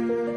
you